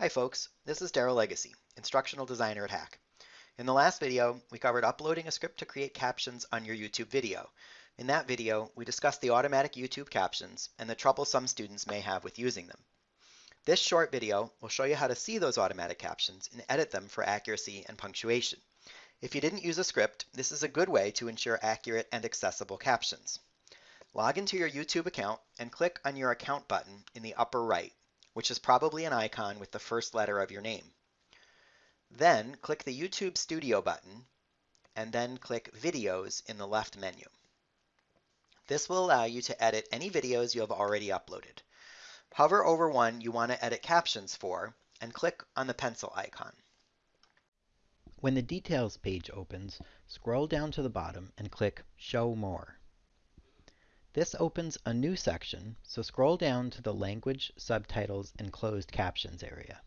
Hi folks, this is Daryl Legacy, Instructional Designer at HACC. In the last video, we covered uploading a script to create captions on your YouTube video. In that video, we discussed the automatic YouTube captions and the trouble some students may have with using them. This short video will show you how to see those automatic captions and edit them for accuracy and punctuation. If you didn't use a script, this is a good way to ensure accurate and accessible captions. Log into your YouTube account and click on your account button in the upper right which is probably an icon with the first letter of your name. Then click the YouTube Studio button and then click Videos in the left menu. This will allow you to edit any videos you have already uploaded. Hover over one you want to edit captions for and click on the pencil icon. When the Details page opens, scroll down to the bottom and click Show More. This opens a new section, so scroll down to the Language, Subtitles, and Closed Captions area.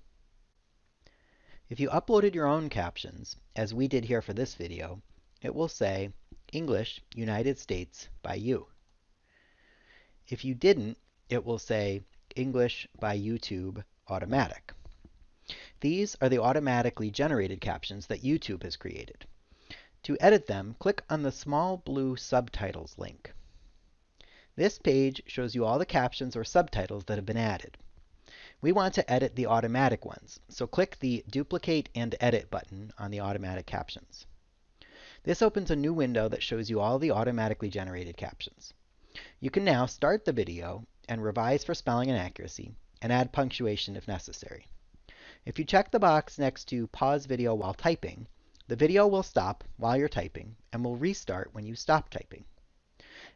If you uploaded your own captions, as we did here for this video, it will say English, United States by you. If you didn't, it will say English by YouTube Automatic. These are the automatically generated captions that YouTube has created. To edit them, click on the small blue Subtitles link. This page shows you all the captions or subtitles that have been added. We want to edit the automatic ones, so click the Duplicate and Edit button on the automatic captions. This opens a new window that shows you all the automatically generated captions. You can now start the video and revise for spelling and accuracy, and add punctuation if necessary. If you check the box next to Pause Video while typing, the video will stop while you're typing and will restart when you stop typing.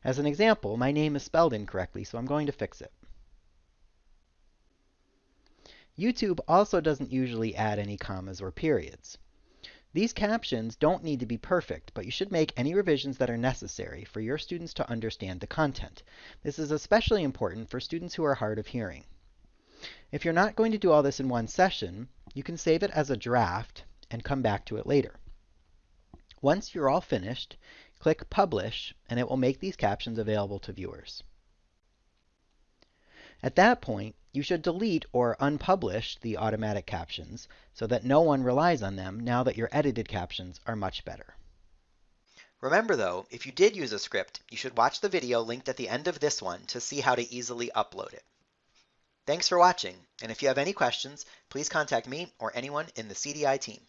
As an example, my name is spelled incorrectly, so I'm going to fix it. YouTube also doesn't usually add any commas or periods. These captions don't need to be perfect, but you should make any revisions that are necessary for your students to understand the content. This is especially important for students who are hard of hearing. If you're not going to do all this in one session, you can save it as a draft and come back to it later. Once you're all finished, Click Publish, and it will make these captions available to viewers. At that point, you should delete or unpublish the automatic captions so that no one relies on them now that your edited captions are much better. Remember though, if you did use a script, you should watch the video linked at the end of this one to see how to easily upload it. Thanks for watching, and if you have any questions, please contact me or anyone in the CDI team.